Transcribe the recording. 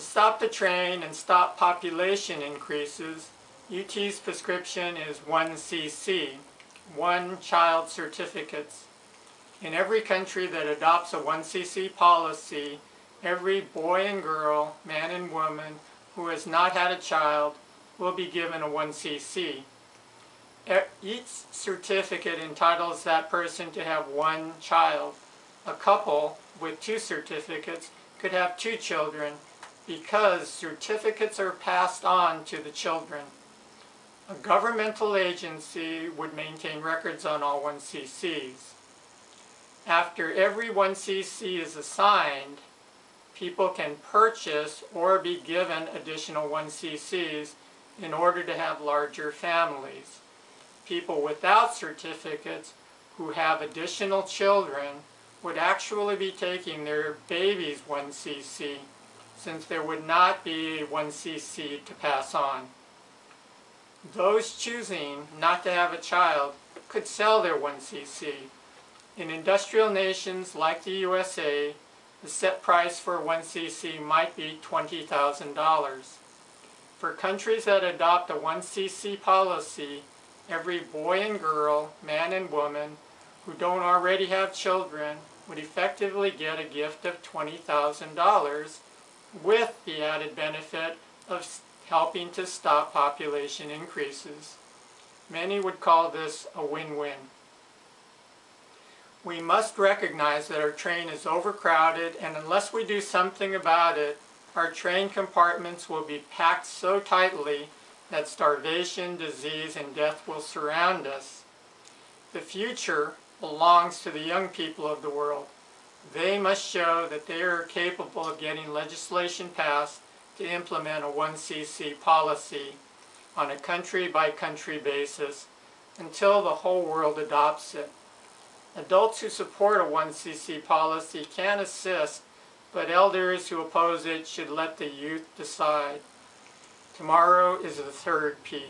To stop the train and stop population increases, UT's prescription is 1cc, one child certificates. In every country that adopts a 1cc policy, every boy and girl, man and woman who has not had a child will be given a 1cc. E- Each certificate entitles that person to have one child. A couple with two certificates could have two children because certificates are passed on to the children. A governmental agency would maintain records on all 1cc's. After every 1cc is assigned, people can purchase or be given additional 1cc's in order to have larger families. People without certificates who have additional children would actually be taking their baby's 1cc since there would not be 1cc to pass on. Those choosing not to have a child could sell their 1cc. In industrial nations like the USA, the set price for 1cc might be $20,000. For countries that adopt a 1cc policy, every boy and girl, man and woman, who don't already have children would effectively get a gift of $20,000 with the added benefit of helping to stop population increases. Many would call this a win-win. We must recognize that our train is overcrowded and unless we do something about it, our train compartments will be packed so tightly that starvation, disease, and death will surround us. The future belongs to the young people of the world. They must show that they are capable of getting legislation passed to implement a 1cc policy on a country-by-country basis until the whole world adopts it. Adults who support a 1cc policy can assist, but elders who oppose it should let the youth decide. Tomorrow is the third P.